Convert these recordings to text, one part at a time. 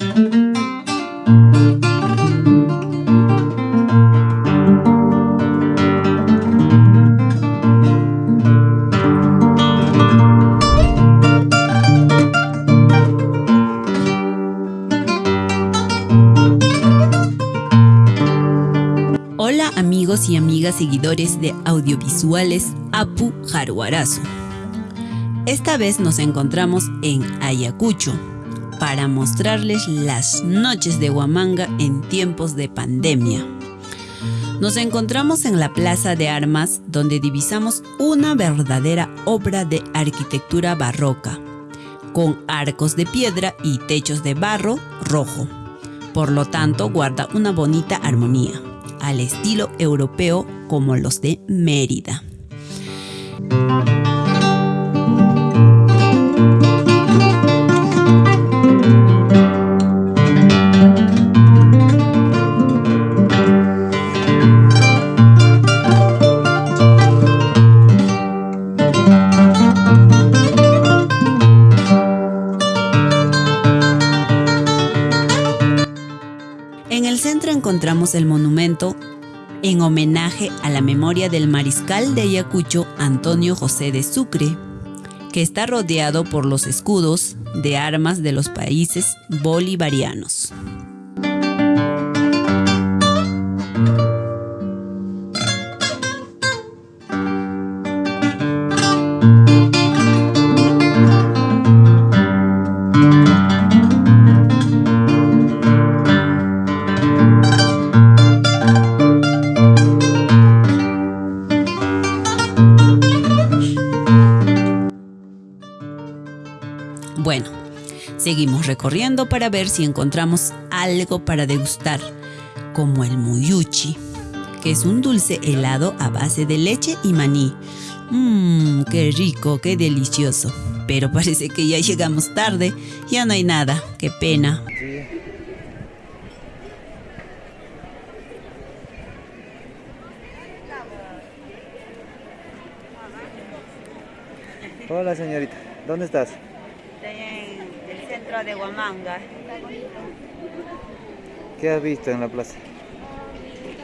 Hola amigos y amigas seguidores de audiovisuales Apu Jaruarazo. Esta vez nos encontramos en Ayacucho para mostrarles las noches de Huamanga en tiempos de pandemia. Nos encontramos en la Plaza de Armas donde divisamos una verdadera obra de arquitectura barroca, con arcos de piedra y techos de barro rojo. Por lo tanto, guarda una bonita armonía al estilo europeo como los de Mérida. El monumento en homenaje a la memoria del mariscal de Ayacucho Antonio José de Sucre, que está rodeado por los escudos de armas de los países bolivarianos. Recorriendo para ver si encontramos algo para degustar, como el muyuchi, que es un dulce helado a base de leche y maní. Mmm, qué rico, qué delicioso. Pero parece que ya llegamos tarde, ya no hay nada, qué pena. Hola señorita, ¿dónde estás? Centro de Huamanga. ¿Qué has visto en la plaza?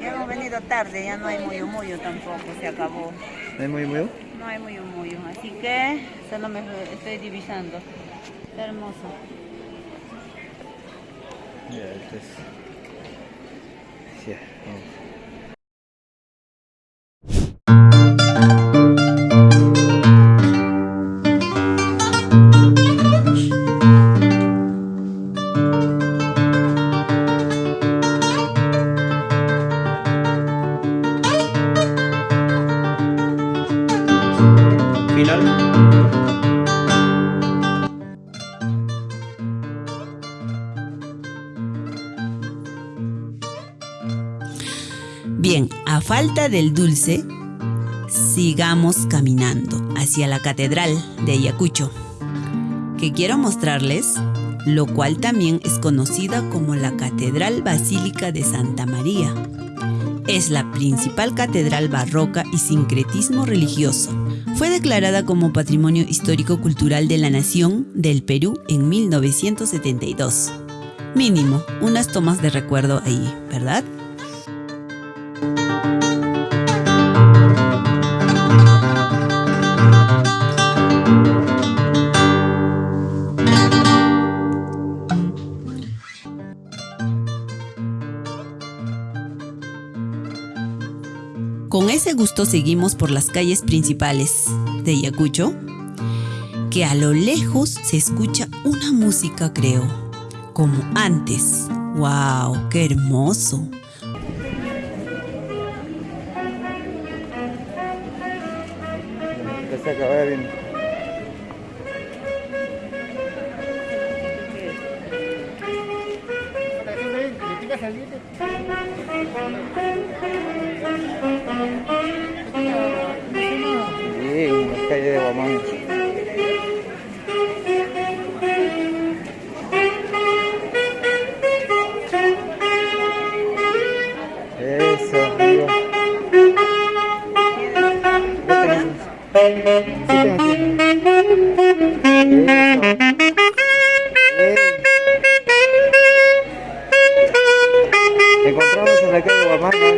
Ya hemos venido tarde, ya no hay muyo muyo tampoco, se acabó. ¿No hay muy muy? No hay muyo muyo, así que solo me estoy divisando. Está hermoso. Ya, este es... Ya, vamos. Del dulce, sigamos caminando hacia la Catedral de Ayacucho, que quiero mostrarles, lo cual también es conocida como la Catedral Basílica de Santa María. Es la principal catedral barroca y sincretismo religioso. Fue declarada como Patrimonio Histórico Cultural de la Nación del Perú en 1972. Mínimo, unas tomas de recuerdo ahí, ¿verdad? Con ese gusto seguimos por las calles principales de Ayacucho, que a lo lejos se escucha una música, creo, como antes. ¡Wow! ¡Qué hermoso!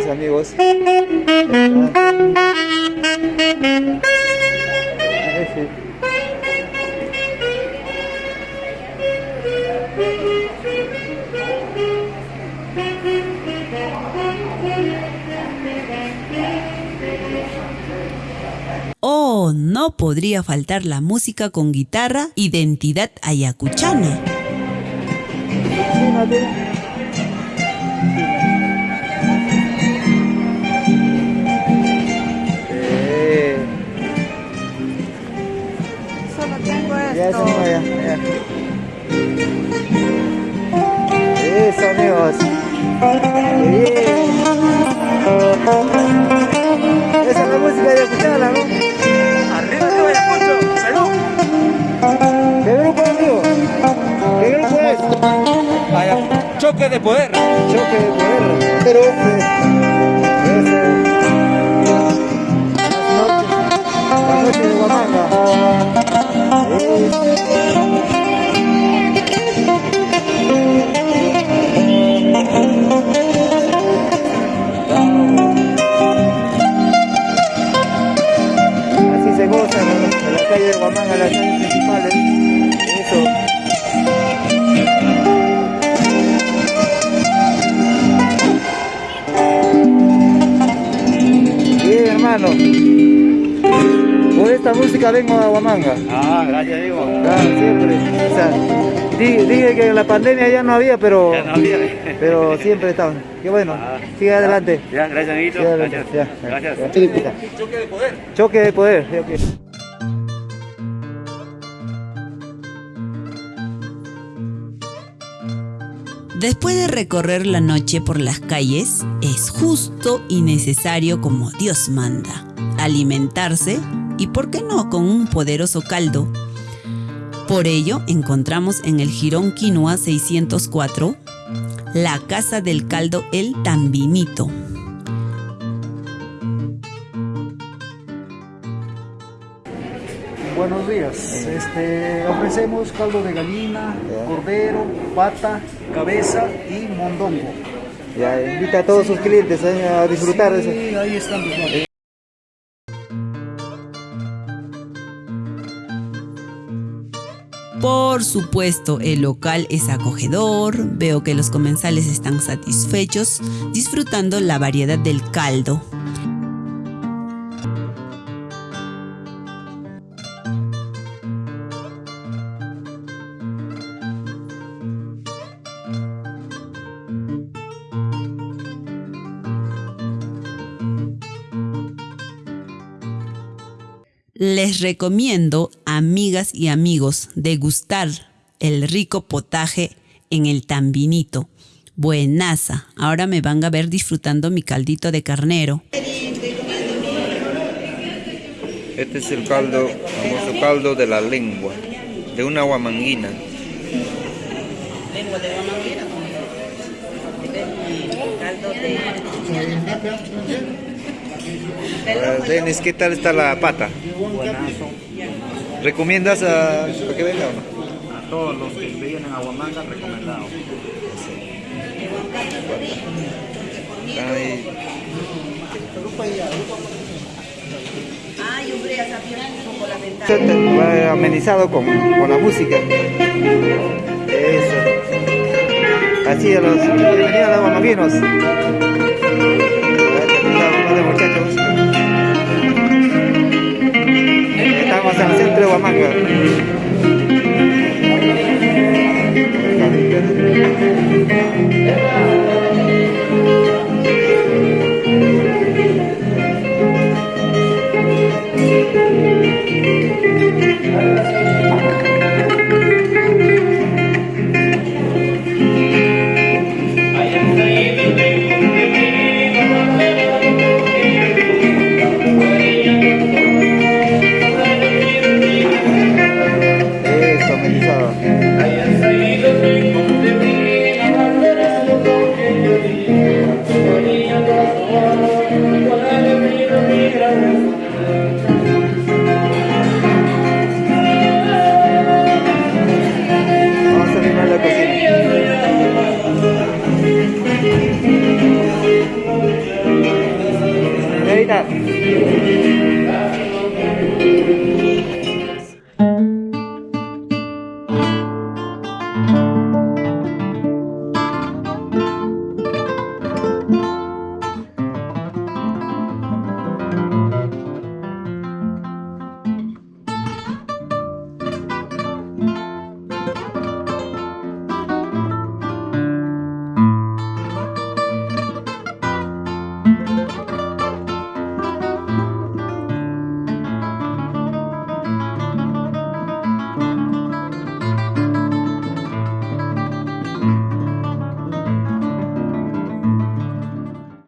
Amigos. Oh, no podría faltar la música con guitarra, identidad ayacuchana. Ya, esto. eso, amigos. Bien. Esa es la música de escucharla, ¿no? Arriba de Ayacucho, Perú. ¿Qué grupo, amigo? ¿Qué grupo es? Choque de poder. Choque de poder. Pero, de Guamanga, las calles principales. Eso. Bien, hermano. Por esta música vengo a Huamanga. Ah, gracias, Diego. Claro, siempre. O sea, di- dije que en la pandemia ya no había, pero, Ya no había. pero siempre estaban. Qué bueno. Ah. Sigue adelante. Ya, gracias, amiguito. Sigue adelante. Gracias. Ya, Gracias. ya. Choque de poder. Choque de poder. Después de recorrer la noche por las calles, es justo y necesario como Dios manda, alimentarse y, por qué no, con un poderoso caldo. Por ello, encontramos en el Girón Quinoa 604 la Casa del Caldo El Tambinito. Buenos días. Este, ofrecemos caldo de gallina, cordero, pata, cabeza y mondongo. Ya, invita a todos sus clientes eh, a disfrutar de Sí, eso. ahí están los nombres. Por supuesto, el local es acogedor, veo que los comensales están satisfechos, disfrutando la variedad del caldo. Les recomiendo, amigas y amigos, degustar el rico potaje en el tambinito. Buenaza. Ahora me van a ver disfrutando mi caldito de carnero. Este es el caldo, famoso caldo de la lengua, de una guamanguina. Lengua de guamanguera. Caldo de... Denis, ¿qué tal está la pata? Buenazo. ¿Recomiendas a, a que venga o no? A todos los que vienen a Huamanga, recomendado. Ay, va amenizado con, con la música. Eso. Así a los bienvenidos a los guamaguinos. En el centro de Huamanga.